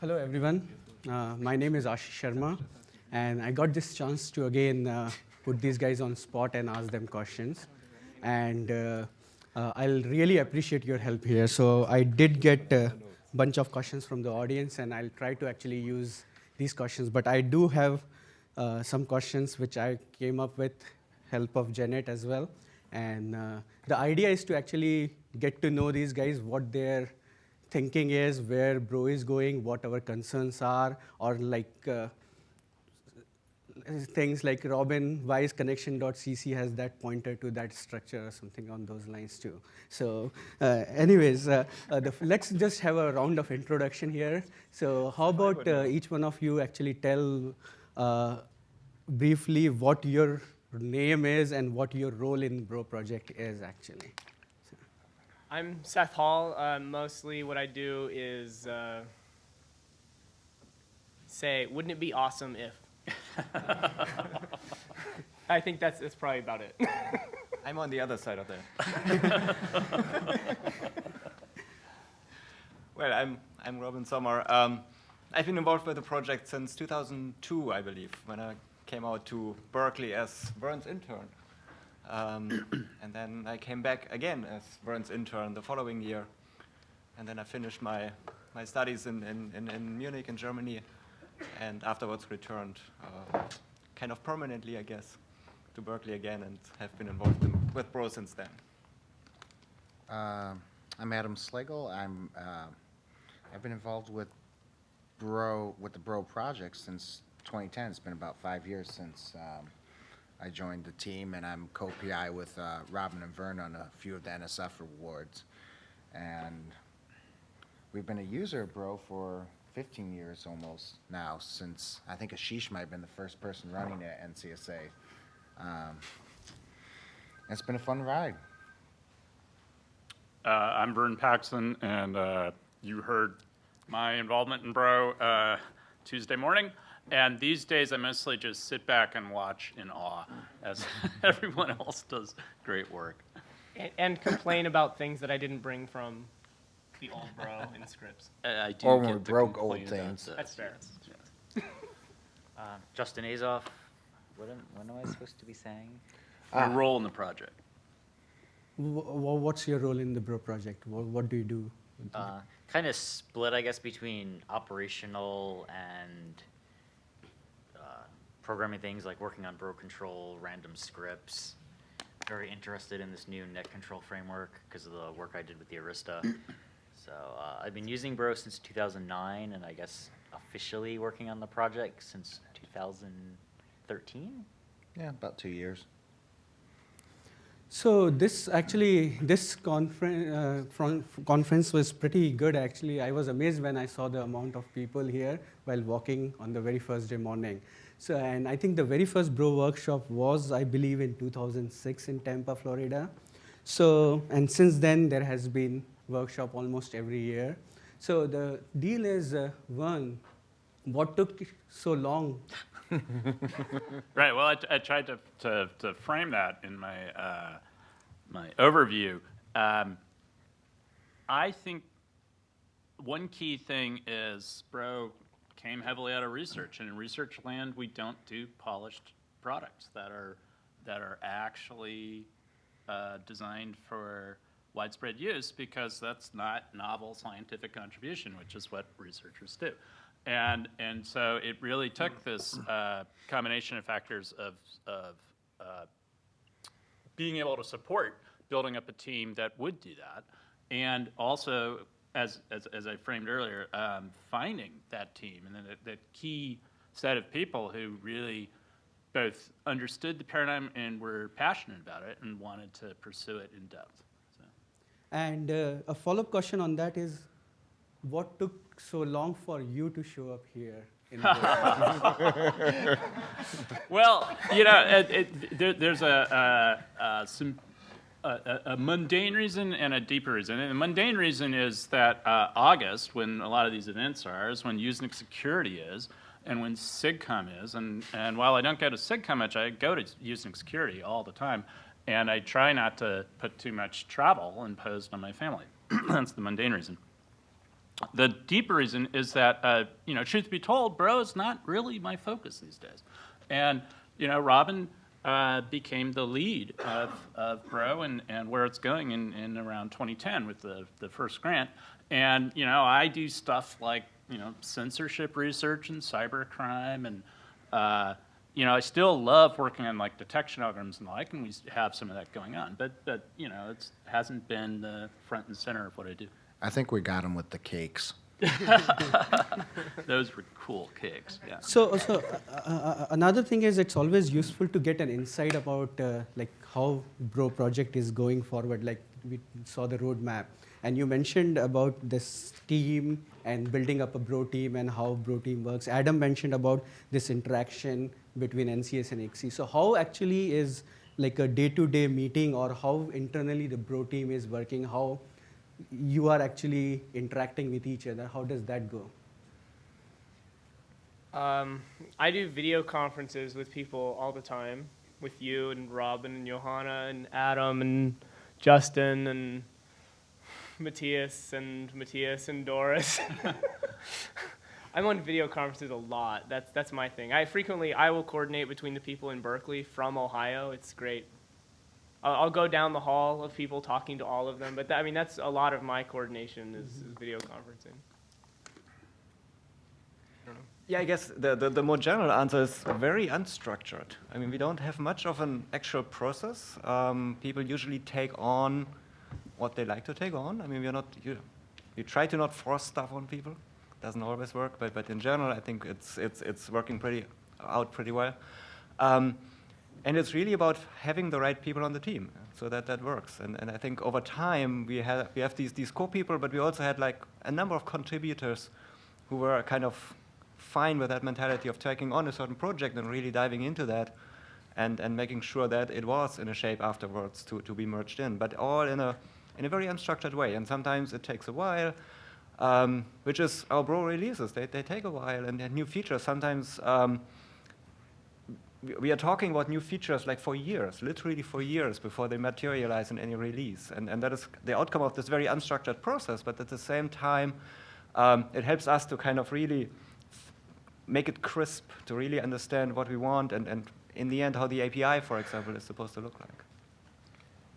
hello, everyone. Uh, my name is Ashish Sharma, and I got this chance to again uh, put these guys on spot and ask them questions. And uh, uh, I'll really appreciate your help here. So I did get a bunch of questions from the audience, and I'll try to actually use these questions. But I do have uh, some questions which I came up with help of Janet as well. And uh, the idea is to actually get to know these guys, what their thinking is, where Bro is going, what our concerns are, or like uh, things like Robin Wise connection.cc has that pointer to that structure or something on those lines too. So uh, anyways, uh, uh, let's just have a round of introduction here. So how about uh, each one of you actually tell uh, briefly what your name is and what your role in Bro project is actually. I'm Seth Hall. Uh, mostly what I do is uh, say, wouldn't it be awesome if? I think that's, that's probably about it. I'm on the other side of that. well, I'm, I'm Robin Sommer. Um, I've been involved with the project since 2002, I believe, when I came out to Berkeley as Vern's intern. Um, and then I came back again as Vern's intern the following year. And then I finished my, my studies in, in, in, in Munich in Germany and afterwards returned uh, kind of permanently, I guess, to Berkeley again and have been involved in, with Bro since then. Uh, I'm Adam Slagell. I'm, uh, I've been involved with Bro, with the Bro project since 2010. It's been about five years since um, I joined the team, and I'm co-PI with uh, Robin and Vern on a few of the NSF awards. And we've been a user Bro for 15 years almost now, since I think Ashish might have been the first person running it at NCSA. Um, it's been a fun ride. Uh, I'm Vern Paxson, and uh, you heard my involvement in Bro uh, Tuesday morning. And these days, I mostly just sit back and watch in awe as everyone else does great work. and, and complain about things that I didn't bring from the old bro in scripts. Uh, I do Or when get we to broke complain old about things. the- That's fair. Uh, Justin Azoff, what am, what am I supposed to be saying? Your Ah. role in the project. W what's your role in the Bro project? What, what do you do? Uh, kind of split, I guess, between operational and programming things like working on bro control, random scripts. Very interested in this new net control framework because of the work I did with the Arista. so uh, I've been using bro since 2009, and I guess officially working on the project since 2013. Yeah, about two years. So this actually, this conference, uh, conference was pretty good actually. I was amazed when I saw the amount of people here while walking on the very first day morning. So, and I think the very first Bro workshop was, I believe, in 2006 in Tampa, Florida. So, and since then there has been workshop almost every year. So the deal is, uh, one, what took so long Right. Well, I, I tried to, to, to frame that in my uh, my overview. Um, I think one key thing is Bro came heavily out of research, and in research land, we don't do polished products that are that are actually uh, designed for widespread use because that's not novel scientific contribution, which is what researchers do. And, and so it really took this uh, combination of factors of, of uh, being able to support building up a team that would do that, and also, as, as, as I framed earlier, um, finding that team and then that, that key set of people who really both understood the paradigm and were passionate about it and wanted to pursue it in depth. So. And uh, a follow-up question on that is, what took so long for you to show up here? In the Well, you know, it, it, there, there's a, a, a, some, a, a mundane reason and a deeper reason. And the mundane reason is that uh, August, when a lot of these events are, is when Usenix Security is, and when SIGCOMM is. And, and while I don't go to SIGCOMM much, I go to Usenix Security all the time. And I try not to put too much travel imposed on my family. That's the mundane reason. the deeper reason is that, uh, you know, truth be told, bro is not really my focus these days. And, you know, Robin uh, became the lead of, of Bro and, and where it's going in, in around 2010 with the, the first grant. And, you know, I do stuff like, you know, censorship research and cybercrime and, uh, you know, I still love working on like detection algorithms and the like, and we have some of that going on. But, but you know, it hasn't been the front and center of what I do. I think we got him with the cakes. Those were cool cakes, yeah. So, so uh, uh, another thing is it's always useful to get an insight about uh, like how Bro project is going forward. Like we saw the roadmap, and you mentioned about this team and building up a Bro team and how Bro team works. Adam mentioned about this interaction between NCS and XC. So, how actually is like a day-to-day meeting, or how internally the Bro team is working? How you are actually interacting with each other? How does that go? Um, I do video conferences with people all the time, with you and Robin and Johanna and Adam and Justin and Matthias and Matthias and Doris. I'm on video conferences a lot. That's that's my thing. I frequently I will coordinate between the people in Berkeley from Ohio. It's great. I'll, I'll go down the hall of people talking to all of them. But that, I mean that's a lot of my coordination is, is video conferencing. Yeah, I guess the, the, the more general answer is very unstructured. I mean, we don't have much of an actual process. Um, people usually take on what they like to take on. I mean, we're not, you, we try to not force stuff on people. Doesn't always work, but, but in general, I think it's, it's, it's working pretty, out pretty well. Um, and it's really about having the right people on the team so that that works. And, and I think over time, we, have we have these, these core people, but we also had like a number of contributors who were kind of fine with that mentality of taking on a certain project and really diving into that and, and making sure that it was in a shape afterwards to, to be merged in, but all in a, in a very unstructured way. And sometimes it takes a while, um, which is our Bro releases. They, they take a while and new features. Sometimes um, we, are talking about new features like for years, literally for years before they materialize in any release. And, and that is the outcome of this very unstructured process, but at the same time, um, it helps us to kind of really make it crisp to really understand what we want and, and in the end how the API, for example, is supposed to look like.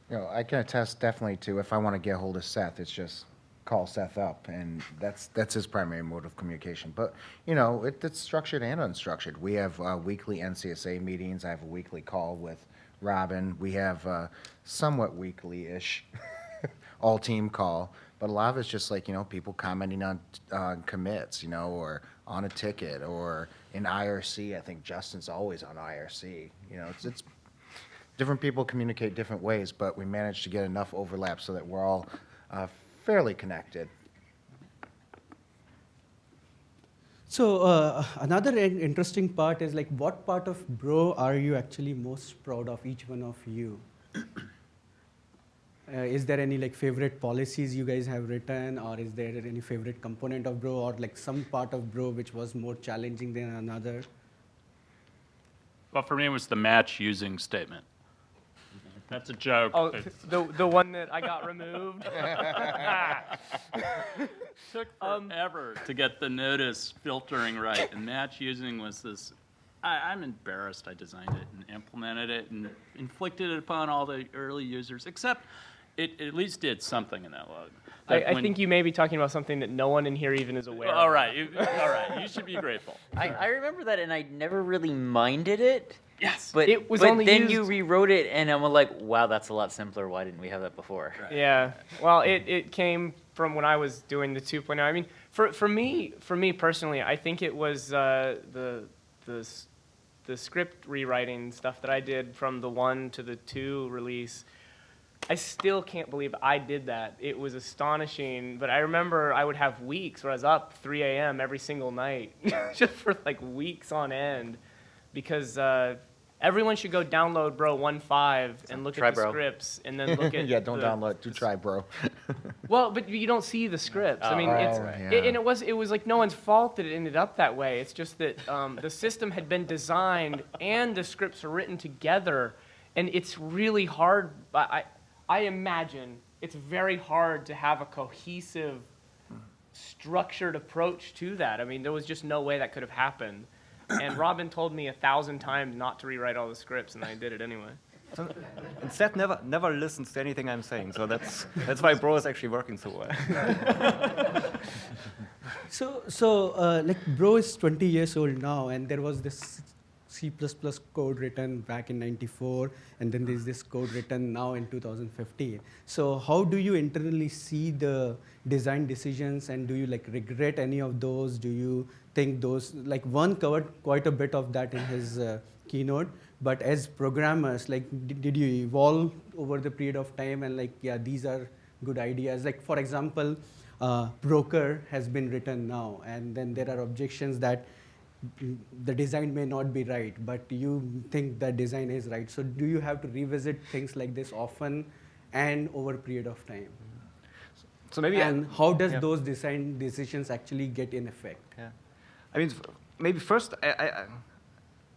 You know, I can attest definitely to if I want to get hold of Seth, it's just call Seth up, and that's that's his primary mode of communication. But you know, it, it's structured and unstructured. We have uh, weekly NCSA meetings. I have a weekly call with Robin. We have uh, somewhat weekly-ish all team call, but a lot of it's just like you know people commenting on uh, commits, you know, or on a ticket, or in IRC. I think Justin's always on IRC. You know, it's it's different people communicate different ways, but we managed to get enough overlap so that we're all uh, fairly connected. So uh, another interesting part is like, what part of Bro are you actually most proud of? Each one of you. Uh, is there any like favorite policies you guys have written, or is there any favorite component of Bro, or like some part of Bro which was more challenging than another? Well, for me, it was the match using statement. That's a joke. Oh, It the the one that I got removed. took Um, forever to get the notice filtering right, and match using was this. I, I'm embarrassed I designed it and implemented it and inflicted it upon all the early users, except it, it at least did something in that log. I, That I when- think you may be talking about something that no one in here even is aware. All of. right, you, all right, you should be grateful. I, I remember that, and I never really minded it. Yes. But It was but only then you rewrote it, and I'm like, wow, that's a lot simpler. Why didn't we have that before? Yeah. Well, it, it came from when I was doing the 2.0. I mean, for, for me for me personally, I think it was uh, the the the script rewriting stuff that I did from the one to the two release. I still can't believe I did that. It was astonishing. But I remember I would have weeks where I was up 3 a.m. every single night, just for like weeks on end, because uh, everyone should go download Bro 1.5 and look Try at the Bro. scripts, and then look at yeah, don't the- download. Do try, bro. well, but you don't see the scripts. I Oh, mean, right, it's right. it, and it was it was like no one's fault that it ended up that way. It's just that um, the system had been designed and the scripts are written together, and it's really hard. I I I imagine it's very hard to have a cohesive structured approach to that. I mean, there was just no way that could have happened. And Robin told me a thousand times not to rewrite all the scripts, and I did it anyway. So, and Seth never never listens to anything I'm saying, so that's that's why Bro is actually working so well. So, so uh, like Bro is 20 years old now, and there was this C++ code written back in 94, and then there's this code written now in 2015. So how do you internally see the design decisions, and do you like regret any of those? Do you think those, like one covered quite a bit of that in his uh, keynote, but as programmers, like did, did you evolve over the period of time and like, yeah, these are good ideas? Like for example, uh, broker has been written now, and then there are objections that the design may not be right, but you think that design is right. So do you have to revisit things like this often and over a period of time? So maybe I- and how does yeah. those design decisions actually get in effect? Yeah. I mean, maybe first, I, I, I-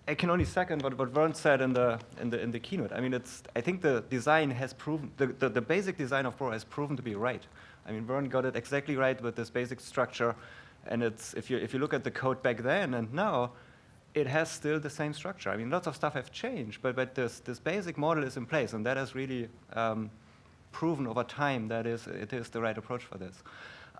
I can only second what, what Vern said in the, in, the, in the keynote. I mean, it's, I think the design has proven, the, the, the basic design of Bro has proven to be right. I mean, Vern got it exactly right with this basic structure. And it's, if you, if you look at the code back then and now, it has still the same structure. I mean, lots of stuff have changed, but, but this, this basic model is in place, and that has really um, proven over time that is, it is the right approach for this.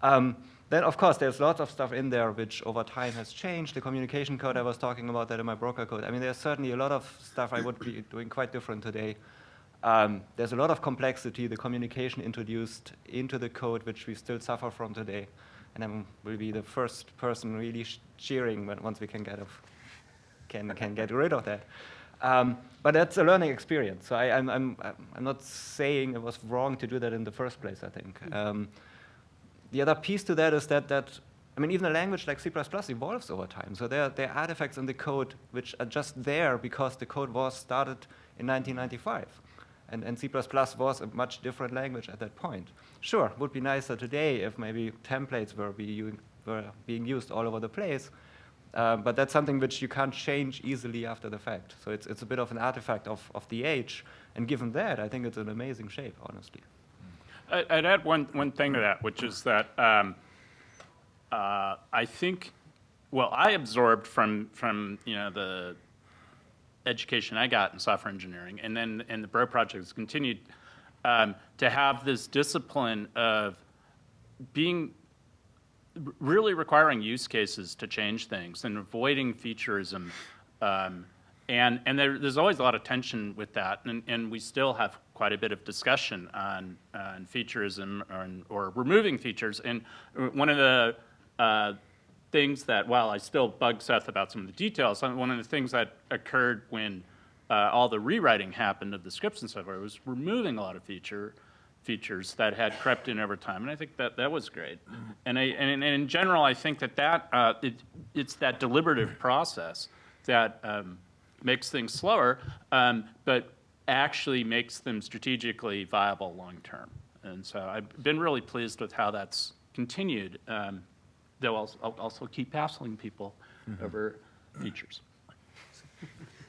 Um, then, of course, there's lots of stuff in there which over time has changed. The communication code, I was talking about that in my broker code. I mean, there's certainly a lot of stuff I would be doing quite different today. Um, there's a lot of complexity, the communication introduced into the code, which we still suffer from today. And I will be the first person really sh- cheering when, once we can get, of, can, can get rid of that. Um, but that's a learning experience. So I, I'm, I'm, I'm not saying it was wrong to do that in the first place, I think. Um, the other piece to that is that, that I mean, even a language like C++ evolves over time. So there, there are artifacts in the code which are just there because the code was started in 1995. And, and C++ was a much different language at that point. Sure, would be nicer today if maybe templates were, be u- were being used all over the place. Uh, but that's something which you can't change easily after the fact. So it's, it's a bit of an artifact of, of the age. And given that, I think it's an amazing shape, honestly. I'd add one, one thing to that, which is that um, uh, I think, well, I absorbed from, from, you know, the education I got in software engineering, and then, and the Bro Project has continued um, to have this discipline of being, really requiring use cases to change things and avoiding featureism. Um, and and there, there's always a lot of tension with that, and, and we still have quite a bit of discussion on, on featureism or, or removing features. And one of the uh, things that, while I still bug Seth about some of the details, one of the things that occurred when uh, all the rewriting happened of the scripts and stuff was removing a lot of feature features that had crept in over time, and I think that that was great. And, I, and, and in general, I think that that uh, it, it's that deliberative process that um, makes things slower, um, but actually makes them strategically viable long term. And so I've been really pleased with how that's continued. Um, though I'll, I'll also keep hassling people over features.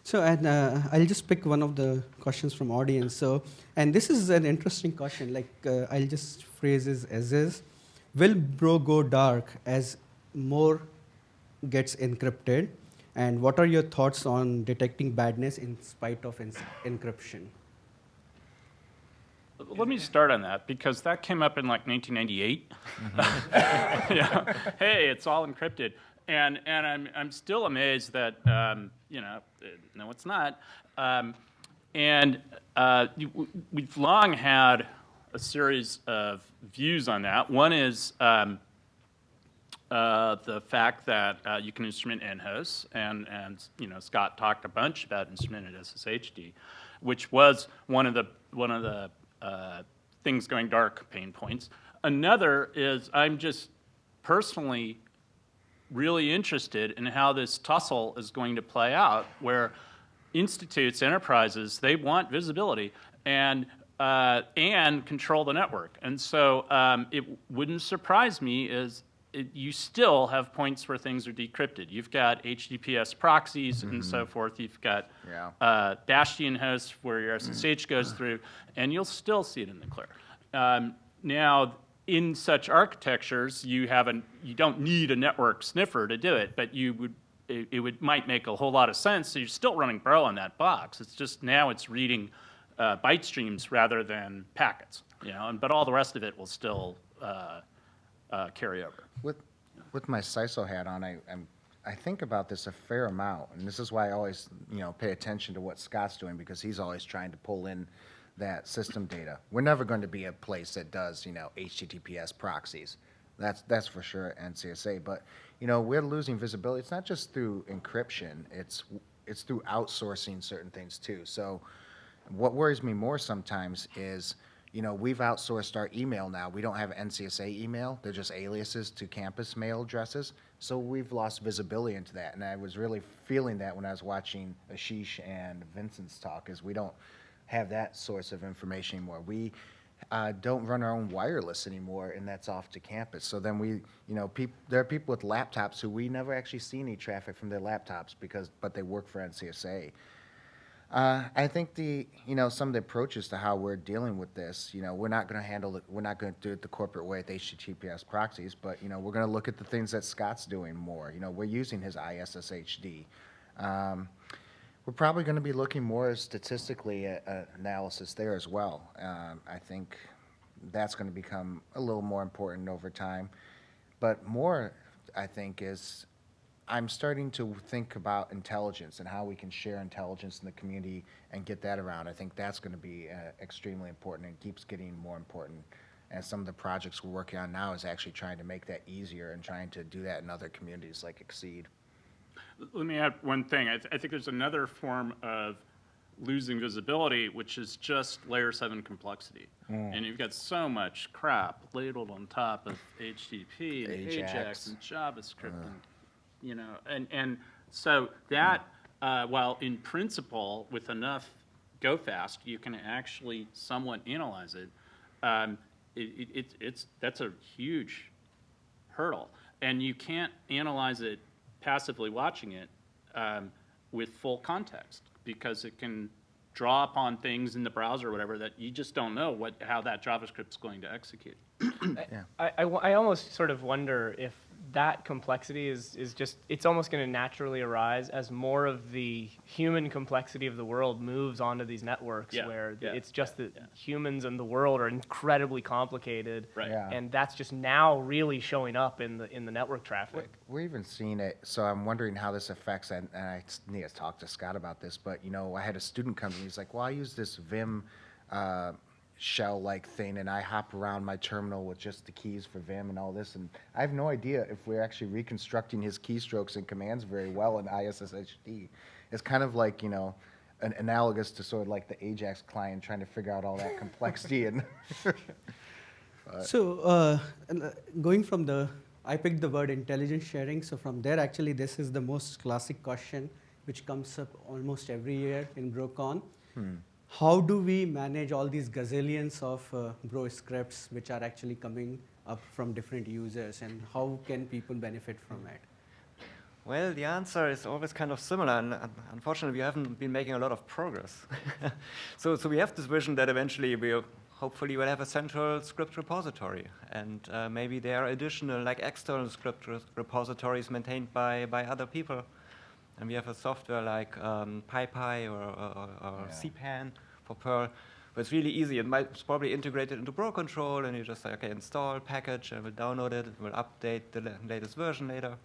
So, and uh, I'll just pick one of the questions from audience. So, and this is an interesting question. Like, uh, I'll just phrase it as is: Will Bro go dark as more gets encrypted? And what are your thoughts on detecting badness in spite of encryption? Let me start on that because that came up in like 1998. yeah. Hey, it's all encrypted, and and I'm I'm still amazed that um, you know no, it's not. Um, and uh, we've long had a series of views on that. One is um, uh, the fact that uh, you can instrument nhosts, and and you know Scott talked a bunch about instrumented SSHD, which was one of the one of the uh, things going dark pain points. Another is I'm just personally really interested in how this tussle is going to play out, where institutes, enterprises, they want visibility and uh, and control the network. And so um, it wouldn't surprise me is it, you still have points where things are decrypted. You've got HTTPS proxies and so forth. You've got Yeah. uh, Bastion hosts where your SSH goes through, and you'll still see it in the clear. Um, now, in such architectures, you have an, you don't need a network sniffer to do it, but you would, it, it would, might make a whole lot of sense. So you're still running Bro on that box. It's just now it's reading uh, byte streams rather than packets, you know, and, but all the rest of it will still uh, uh, carry over. With, with my CISO hat on, I, I'm, I think about this a fair amount, and this is why I always, you know, pay attention to what Scott's doing, because he's always trying to pull in that system data. We're never going to be a place that does, you know, HTTPS proxies. That's, that's for sure, at NCSA, but, you know, we're losing visibility. It's not just through encryption, it's, it's through outsourcing certain things too. So what worries me more sometimes is, you know, we've outsourced our email now. We don't have NCSA email. They're just aliases to campus mail addresses. So we've lost visibility into that. And I was really feeling that when I was watching Ashish and Vincent's talk, is we don't have that source of information anymore. We uh, don't run our own wireless anymore, and that's off to campus. So then we, you know, there are people with laptops who we never actually see any traffic from their laptops because, but they work for NCSA. Uh, I think the, you know, some of the approaches to how we're dealing with this, you know, we're not going to handle it, we're not going to do it the corporate way with HTTPS proxies, but, you know, we're going to look at the things that Scott's doing more. You know, we're using his ISSHD. Um, we're probably going to be looking more statistically at uh, analysis there as well. Um, I think that's going to become a little more important over time. But more, I think, is I'm starting to think about intelligence and how we can share intelligence in the community and get that around. I think that's going to be uh, extremely important and keeps getting more important. And some of the projects we're working on now is actually trying to make that easier and trying to do that in other communities like XSEDE. Let me add one thing. I, th- I think there's another form of losing visibility, which is just layer seven complexity. And you've got so much crap ladled on top of HTTP and Ajax. Ajax and JavaScript and, you know, and, and so that, uh, while in principle, with enough go fast, you can actually somewhat analyze it, um, it, it, it's- it's, that's a huge hurdle. And you can't analyze it passively watching it um, with full context because it can draw upon things in the browser or whatever that you just don't know what, how that JavaScript's going to execute. Yeah, I I almost sort of wonder if that complexity is, is just, it's almost going to naturally arise as more of the human complexity of the world moves onto these networks Yeah, where yeah, it's just that yeah. humans and the world are incredibly complicated. Right. Yeah. And that's just now really showing up in the, in the network traffic. We're even seeing it, so I'm wondering how this affects, and, and I s- need to talk to Scott about this, but, you know, I had a student come to me, he's like, well, I use this Vim, uh, shell-like thing, and I hop around my terminal with just the keys for Vim and all this, and I have no idea if we're actually reconstructing his keystrokes and commands very well in ISSHD. It's kind of like, you know, an analogous to sort of like the Ajax client trying to figure out all that complexity and, So uh, uh, going from the, I picked the word intelligence sharing. So from there, actually, this is the most classic question which comes up almost every year in BroCon. How do we manage all these gazillions of uh, Bro scripts which are actually coming up from different users, and how can people benefit from it? Well, the answer is always kind of similar, and un- unfortunately, we haven't been making a lot of progress. so, so we have this vision that eventually we'll, hopefully will have a central script repository, and uh, maybe there are additional, like external script re- repositories maintained by, by other people. And we have a software like um, PyPI or, or, or Yeah. CPAN for Perl, but it's really easy. It might it's probably integrated into Bro Control, and you just say, okay, install package, and we'll download it. We'll update the la- latest version later.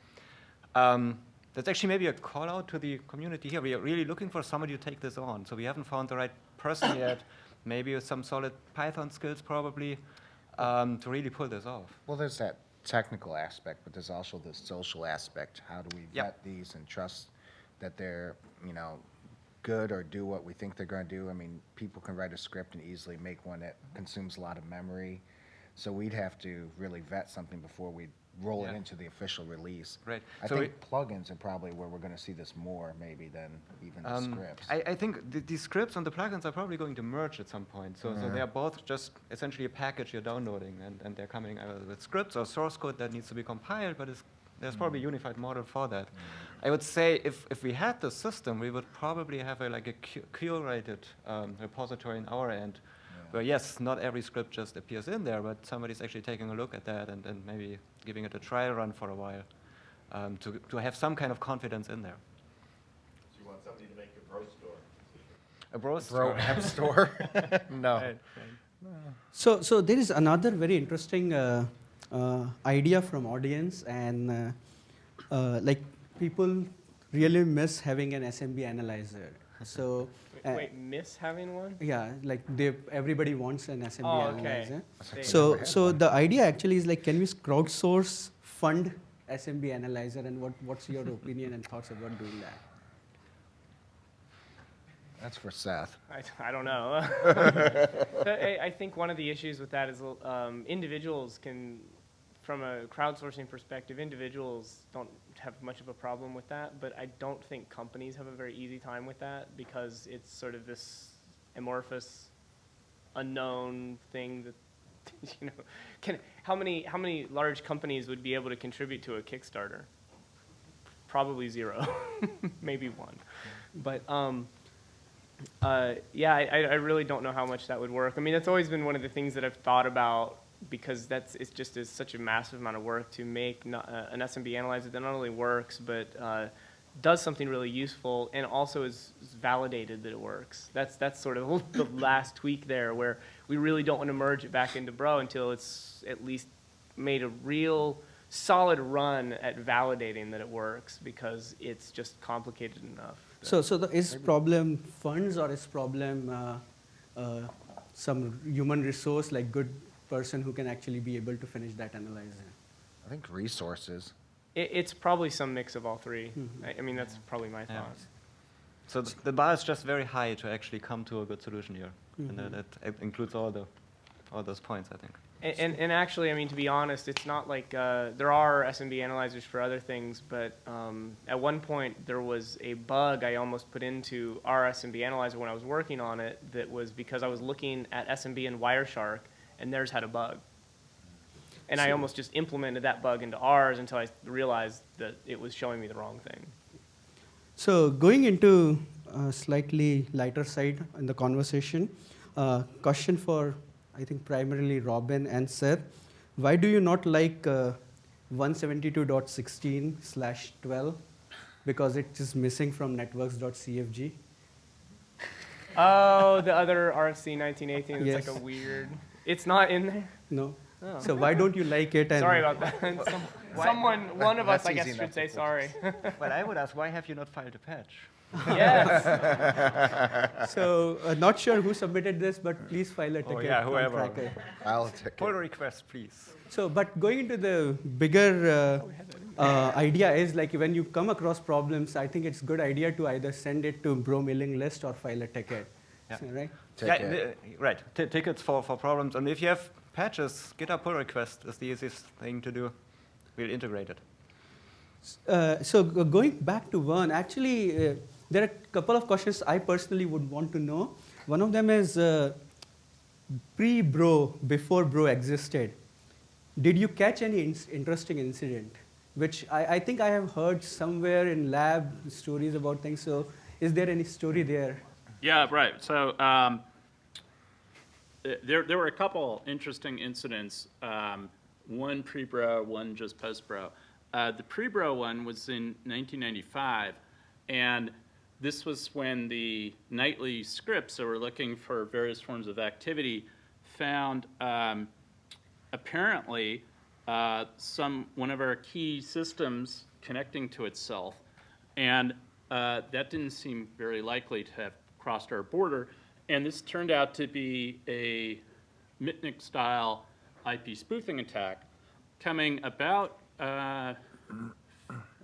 Um, that's actually maybe a call out to the community here. We are really looking for somebody to take this on. So we haven't found the right person yet. Maybe with some solid Python skills, probably, um, to really pull this off. Well, there's that technical aspect, but there's also the social aspect. How do we Yep. vet these and trust that they're, you know, good or do what we think they're going to do? I mean, people can write a script and easily make one that consumes a lot of memory. So we'd have to really vet something before we roll it Yeah. into the official release. Right. I So think plugins are probably where we're going to see this more, maybe, than even the Um, scripts. I, I think the, the scripts and the plugins are probably going to merge at some point. So, so Mhm. they're both just essentially a package you're downloading, and, and they're coming either with scripts or source code that needs to be compiled, but it's, there's probably a unified model for that. I would say if, if we had the system, we would probably have a, like a cu- curated um, repository in our end, where yes, not every script just appears in there, but somebody's actually taking a look at that and, and maybe giving it a trial run for a while um, to, to have some kind of confidence in there. So you want somebody to make a bro store? A bro Bro store. app store? No. Right, right. So, so there is another very interesting uh, idea from audience, and uh, uh, like people really miss having an SMB analyzer. So, uh, wait, miss having one? yeah, like they everybody wants an SMB Oh, analyzer. They- So, so the idea actually is like, can we crowdsource fund SMB analyzer, and what what's your opinion and thoughts about doing that? That's for Seth. I, I don't know. I, I think one of the issues with that is um, individuals can, from a crowdsourcing perspective, individuals don't have much of a problem with that, but I don't think companies have a very easy time with that because it's sort of this amorphous, unknown thing that, you know, can, how many, how many large companies would be able to contribute to a Kickstarter? Probably zero, maybe one. But, um, uh, yeah, I, I really don't know how much that would work. I mean, that's always been one of the things that I've thought about because that's it's just is such a massive amount of work to make not, uh, an SMB analyzer that not only works but uh, does something really useful and also is, is validated that it works. That's that's sort of the last tweak there where we really don't want to merge it back into Bro until it's at least made a real solid run at validating that it works because it's just complicated enough. So, so the, is problem funds or is problem uh, uh, some human resource like good person who can actually be able to finish that analyzer? I think resources. It, it's probably some mix of all 3 I, I mean, that's probably my Yeah. thoughts. So th- the bar is just very high to actually come to a good solution here, and that, that it includes all the all those points, I think. And, and, and actually, I mean, to be honest, it's not like uh, there are SMB analyzers for other things, but um, at one point there was a bug I almost put into our SMB analyzer when I was working on it that was because I was looking at SMB and Wireshark, and theirs had a bug. And I almost just implemented that bug into ours until I realized that it was showing me the wrong thing. So going into a slightly lighter side in the conversation, uh, question for I think primarily Robin and Seth. Why do you not like uh, 172.16 slash 12? Because it is just missing from networks.cfg. Oh, the other RFC 1918 is like a weird. It's not in there. No. Oh. So why don't you like it? And Sorry about that. Some- Someone, one of us, I guess, should enough say to sorry. Well, I would ask, why have you not filed a patch? yes. So uh, not sure who submitted this, but please file a ticket. Oh, yeah, whoever. I'll ticket. Pull request, please. So, but going into the bigger uh, uh, idea is like when you come across problems, I think it's good idea to either send it to bro mailing list or file a ticket. Yeah. So, right? Yeah, the- right. T- tickets for, for problems, and if you have patches, GitHub pull request is the easiest thing to do. We'll integrate it. Uh, so going back to Vern, actually, uh, there are a couple of questions I personally would want to know. One of them is uh, pre-bro, before bro existed. Did you catch any in- interesting incident? Which I, I think I have heard somewhere in lab stories about things. So is there any story there? Yeah, right. So um, there, there were a couple interesting incidents. Um, one pre-bro, one just post-bro. Uh, the pre-bro one was in 1995, and this was when the nightly scripts that were looking for various forms of activity found um, apparently uh, some one of our key systems connecting to itself, and uh, that didn't seem very likely to have crossed our border. And this turned out to be a Mitnick-style IP spoofing attack, coming about uh,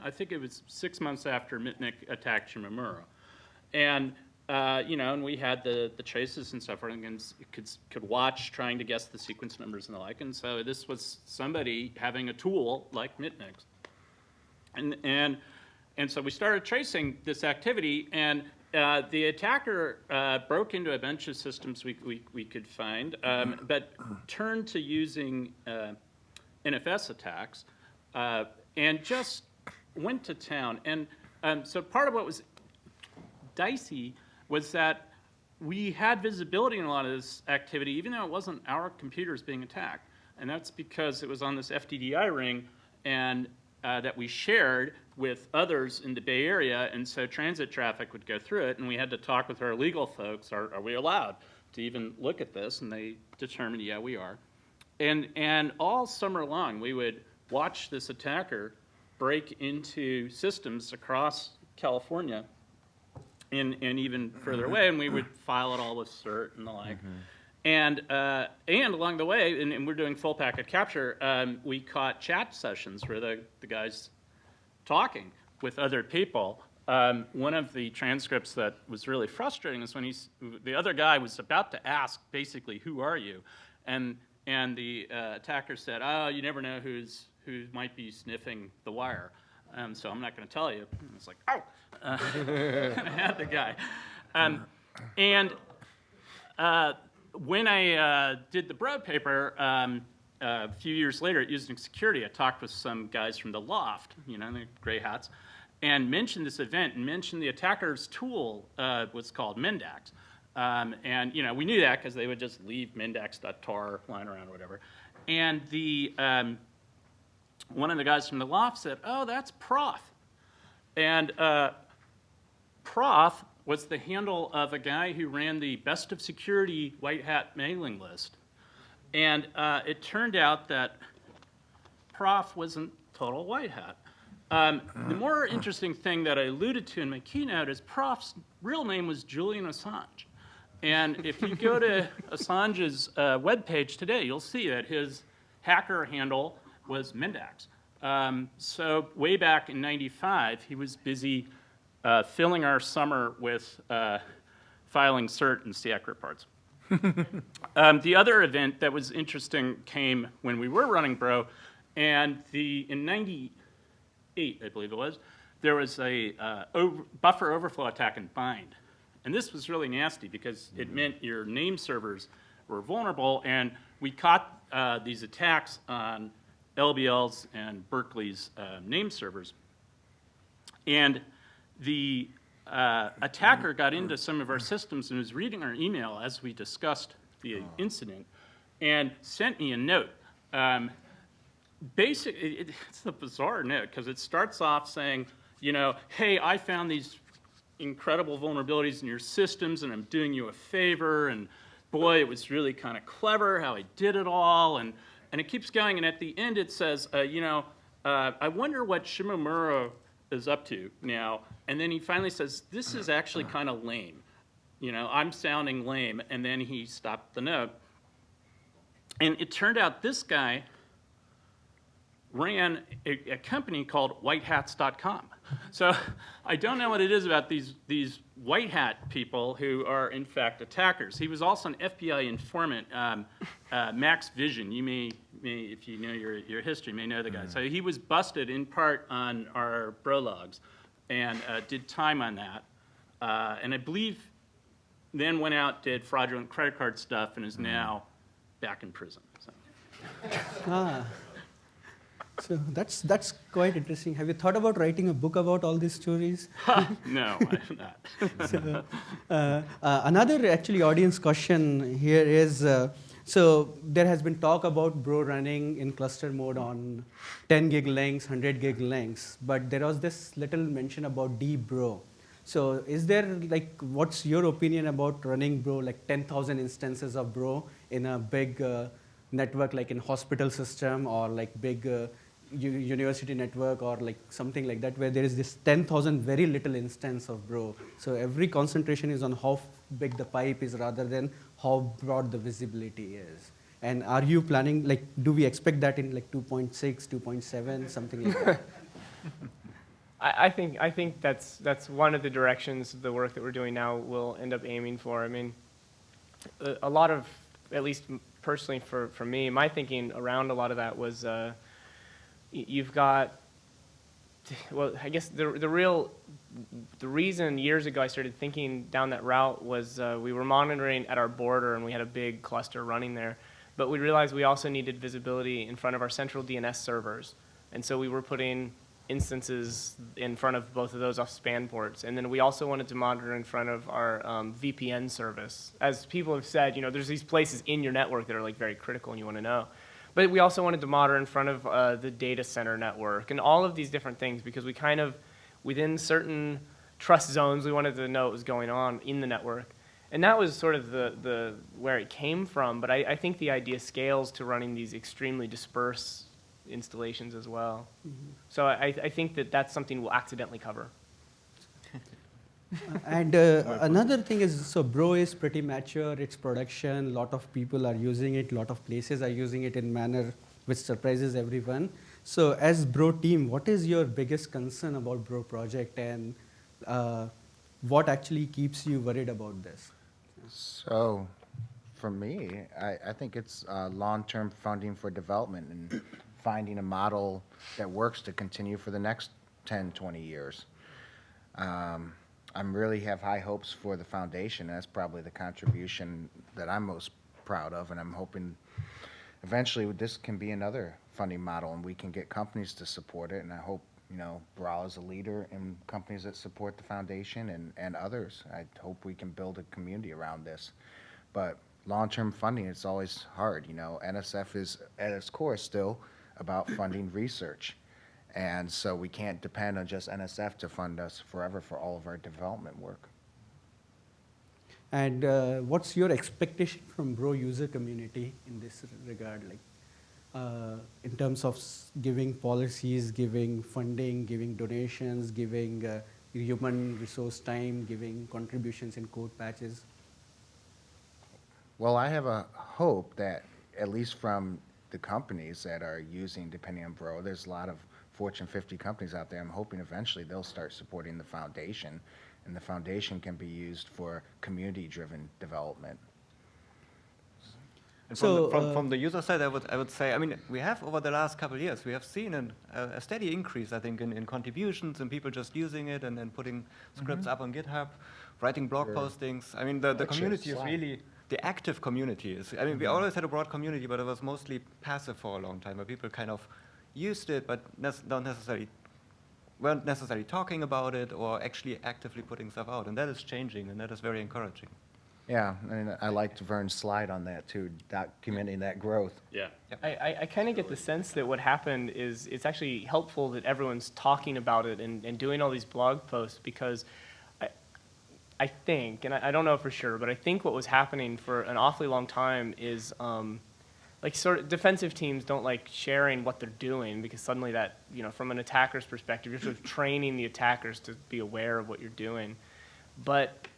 I think it was six months after Mitnick attacked Shimomura. And, uh, you know, and we had the, the traces and stuff, and could, could watch trying to guess the sequence numbers and the like. And so this was somebody having a tool like Mitnick's. And, and, and so we started tracing this activity, and uh, the attacker uh, broke into a bunch of systems we, we, we could find, um, but turned to using uh, NFS attacks uh, and just went to town. And um, so part of what was dicey was that we had visibility in a lot of this activity, even though it wasn't our computers being attacked. And that's because it was on this FDDI ring and uh, that we shared with others in the Bay Area, and so transit traffic would go through it, and we had to talk with our legal folks, are, are we allowed to even look at this? And they determined, yeah, we are. And, and all summer long, we would watch this attacker break into systems across California and, and even further away, and we would file it all with CERT and the like. And, uh, and along the way, and, and we're doing full packet capture, um, we caught chat sessions where the, the guys talking with other people. Um, one of the transcripts that was really frustrating is when he's, the other guy was about to ask basically, who are you? And, and the uh, attacker said, oh, you never know who's, who might be sniffing the wire. Um, so I'm not going to tell you. And it's like, oh, uh, I had the guy. Um, and uh, when I uh, did the Bro paper, um, a few years later at Usenix Security, I talked with some guys from the L0pht, you know, the gray hats, and mentioned this event and mentioned the attacker's tool uh, was called Mendax. Um, and, you know, we knew that because they would just leave mendax.tar lying around or whatever. And the, um, one of the guys from the L0pht said, oh, that's Proff. And uh, Proff was the handle of a guy who ran the Best of Security White Hat mailing list. And uh, it turned out that Proff wasn't total white hat. Um, the more interesting thing that I alluded to in my keynote is Proff's real name was Julian Assange. And if you go to Assange's uh, webpage today, you'll see that his hacker handle was Mendax. Um, so way back in 95, he was busy uh, filling our summer with uh, filing cert and CIAC reports. Um, the other event that was interesting came when we were running Bro, and the in 98, I believe it was, there was a uh, over, buffer overflow attack in Bind. And this was really nasty because it meant your name servers were vulnerable, and we caught uh, these attacks on LBL's and Berkeley's uh, name servers. And the uh, attacker got into some of our systems and was reading our email as we discussed the incident and sent me a note. Um, basic, it, it's a bizarre note because it starts off saying, you know, hey, I found these incredible vulnerabilities in your systems and I'm doing you a favor and boy, it was really kind of clever how I did it all and, and it keeps going and at the end it says, uh, you know, uh, I wonder what Shimomura is up to now. And then he finally says, this is actually kind of lame. You know, I'm sounding lame. And then he stopped the note. And it turned out this guy ran a, a company called whitehats.com. So I don't know what it is about these, these white hat people who are in fact attackers. He was also an FBI informant, um, uh, Max Vision. You may, may, if you know your, your history, may know the guy. So he was busted in part on our bro logs and uh, did time on that. Uh, and I believe then went out, did fraudulent credit card stuff, and is now back in prison. So. Ah. So that's, that's quite interesting. Have you thought about writing a book about all these stories? no, I have not. so, uh, uh, another actually audience question here is, uh, so there has been talk about Bro running in cluster mode on 10 gig lengths, 100 gig lengths, but there was this little mention about dbro. So is there like, what's your opinion about running Bro, like 10,000 instances of Bro in a big uh, network like in hospital system or like big uh, university network or like something like that where there is this 10,000 very little instance of bro. So every concentration is on how big the pipe is rather than how broad the visibility is. And are you planning, like, do we expect that in like 2.6, 2.7, something like that? I, I think I think that's that's one of the directions of the work that we're doing now will end up aiming for. I mean, a, a lot of, at least personally for, for me, my thinking around a lot of that was uh, you've got well i guess the, the real the reason years ago i started thinking down that route was uh, we were monitoring at our border and we had a big cluster running there but we realized we also needed visibility in front of our central dns servers and so we were putting instances in front of both of those off span ports. And then we also wanted to monitor in front of our um, VPN service. As people have said, you know, there's these places in your network that are like very critical and you want to know. But we also wanted to monitor in front of uh, the data center network and all of these different things because we kind of, within certain trust zones, we wanted to know what was going on in the network. And that was sort of the, the where it came from. But I, I think the idea scales to running these extremely dispersed installations as well. So I, I think that that's something we'll accidentally cover. And uh, another thing is, so Bro is pretty mature, it's production, lot of people are using it, lot of places are using it in manner which surprises everyone. So as Bro team, what is your biggest concern about Bro project and uh, what actually keeps you worried about this? So, for me, I, I think it's uh, long-term funding for development and finding a model that works to continue for the next 10, 20 years. Um, I'm really have high hopes for the foundation. That's probably the contribution that I'm most proud of, and I'm hoping eventually this can be another funding model, and we can get companies to support it. And I hope you know Boral is a leader in companies that support the foundation and and others. I hope we can build a community around this. But long-term funding, it's always hard. You know, NSF is at its core still about funding research. And so we can't depend on just NSF to fund us forever for all of our development work. And uh, what's your expectation from Bro user community in this regard? Like, uh, in terms of giving policies, giving funding, giving donations, giving uh, human resource time, giving contributions in code patches? Well, I have a hope that, at least from the companies that are using Depending on Bro, there's a lot of Fortune 50 companies out there. I'm hoping eventually they'll start supporting the foundation, and the foundation can be used for community-driven development. And So, from, the, from, uh, from the user side, I would, I would say, I mean, we have over the last couple of years, we have seen an, a, a steady increase, I think, in, in contributions and people just using it and then putting scripts up on GitHub, writing blog Sure. postings. I mean, the, the community is really, the active community is, I mean, we always had a broad community, but it was mostly passive for a long time, where people kind of used it, but nec- don't necessarily, weren't necessarily talking about it or actually actively putting stuff out. And that is changing, and that is very encouraging. Yeah, and I liked Vern's slide on that too, documenting that growth. Yeah. I, I, I kind of get the sense that what happened is it's actually helpful that everyone's talking about it and, and doing all these blog posts because I, I think, and I, I don't know for sure, but I think what was happening for an awfully long time is um, like sort of defensive teams don't like sharing what they're doing because suddenly that, you know, from an attacker's perspective, you're sort of training the attackers to be aware of what you're doing. But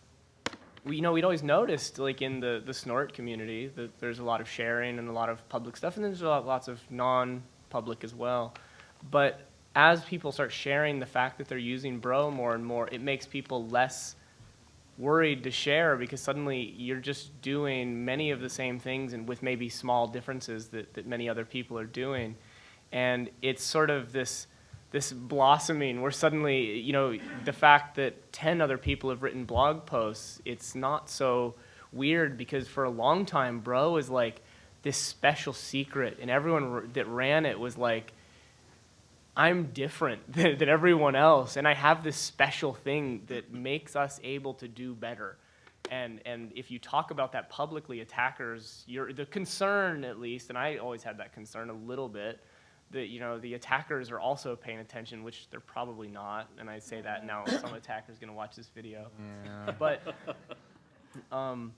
we, you know, we'd always noticed, like in the, the snort community, that there's a lot of sharing and a lot of public stuff, and there's a lot, lots of non-public as well. But as people start sharing the fact that they're using Bro more and more, it makes people less worried to share because suddenly you're just doing many of the same things and with maybe small differences that, that many other people are doing. And it's sort of this this blossoming where suddenly, you know, the fact that 10 other people have written blog posts, it's not so weird because for a long time, bro was like this special secret, and everyone that ran it was like, I'm different than, than everyone else, and I have this special thing that makes us able to do better. And, and if you talk about that publicly, attackers, you're, the concern at least, and I always had that concern a little bit, that you know the attackers are also paying attention, which they're probably not. And I say that now, some attacker's gonna watch this video. Yeah. But um,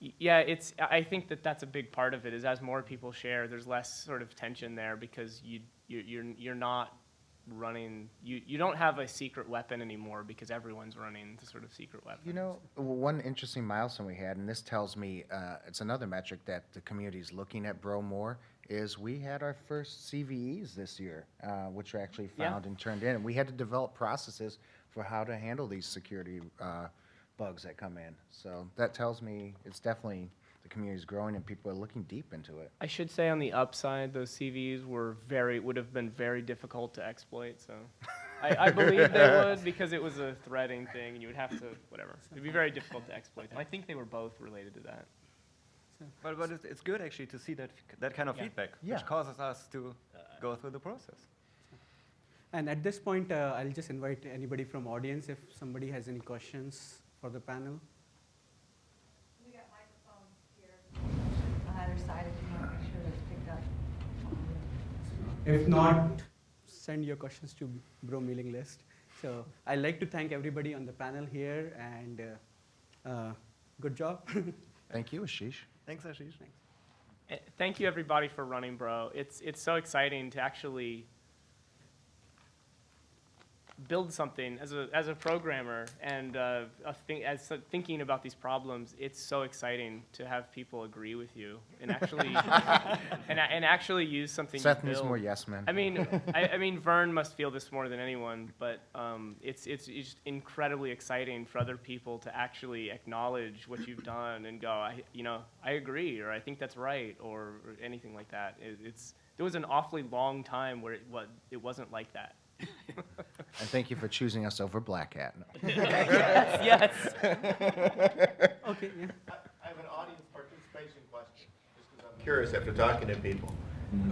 yeah, it's. I I think that that's a big part of it. Is as more people share, there's less sort of tension there because you you you're you're not running. You you don't have a secret weapon anymore because everyone's running the sort of secret weapon. You know, one interesting milestone we had, and this tells me, uh, it's another metric that the community is looking at Bro more, is we had our first CVEs this year, uh, which were actually Yeah. found and turned in. And we had to develop processes for how to handle these security uh, bugs that come in. So that tells me it's definitely, the community is growing and people are looking deep into it. I should say on the upside, those CVEs were very would have been very difficult to exploit. So I, I believe they would because it was a threading thing, and you would have to whatever. It'd be very difficult to exploit them. I think they were both related to that. But, but it's, it's good actually to see that, that kind of Yeah. feedback, Yeah. which causes us to go through the process. And at this point, uh, I'll just invite anybody from audience if somebody has any questions for the panel. We got microphones here on either side if you want to make sure that's picked up. If not, send your questions to Bro mailing list. So I'd like to thank everybody on the panel here and uh, uh, good job. Thank you, Ashish. Thanks, Ashish. Eh, Thank you, everybody, for running, bro. It's it's so exciting to actually build something as a as a programmer and uh, a think, as so- thinking about these problems. It's so exciting to have people agree with you and actually and, and actually use something. you Seth needs more yes men. I mean, I, I mean, Vern must feel this more than anyone, but um, it's, it's it's incredibly exciting for other people to actually acknowledge what you've done and go, I, you know, I agree, or I think that's right, or, or anything like that. It, it's there was an awfully long time where it was it wasn't like that. And thank you for choosing us over Black Hat. No. yes, yes. okay, yeah. I have an audience participation question, just because I'm curious after talking to people.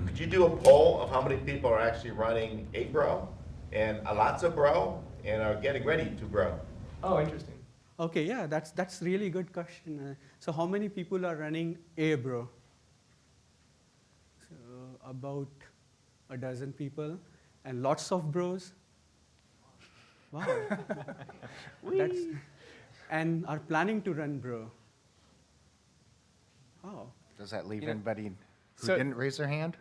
Could you do a poll of how many people are actually running a bro and a lots of bro and are getting ready to bro? Oh, interesting. Okay, yeah, that's that's really good question. Uh, so how many people are running a bro? So about a dozen people, and lots of bros. Wow. that's, and are planning to run bro. Wow. Does that leave You know, anybody who so- didn't raise their hand?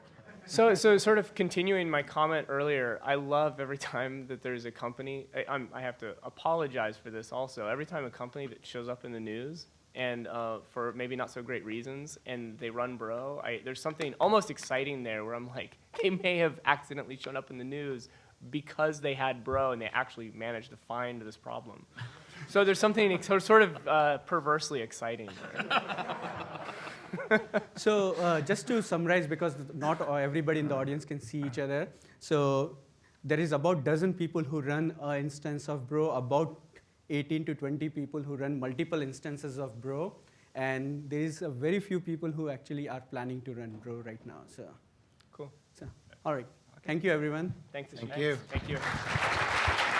So, so sort of continuing my comment earlier, I love every time that there's a company. I, I'm, I have to apologize for this also. Every time a company that shows up in the news and uh, for maybe not so great reasons, and they run bro, I, there's something almost exciting there where I'm like, they may have accidentally shown up in the news because they had bro and they actually managed to find this problem. So there's something ex- sort of uh, perversely exciting there. So uh, just to summarize, because not everybody in the audience can see each other, so there is about dozen people who run an instance of Bro, about 18 to 20 people who run multiple instances of Bro, and there is a very few people who actually are planning to run Bro right now. So, Cool. so all right. Thank you, everyone. Thanks. Thank Ashish. you. Thank you.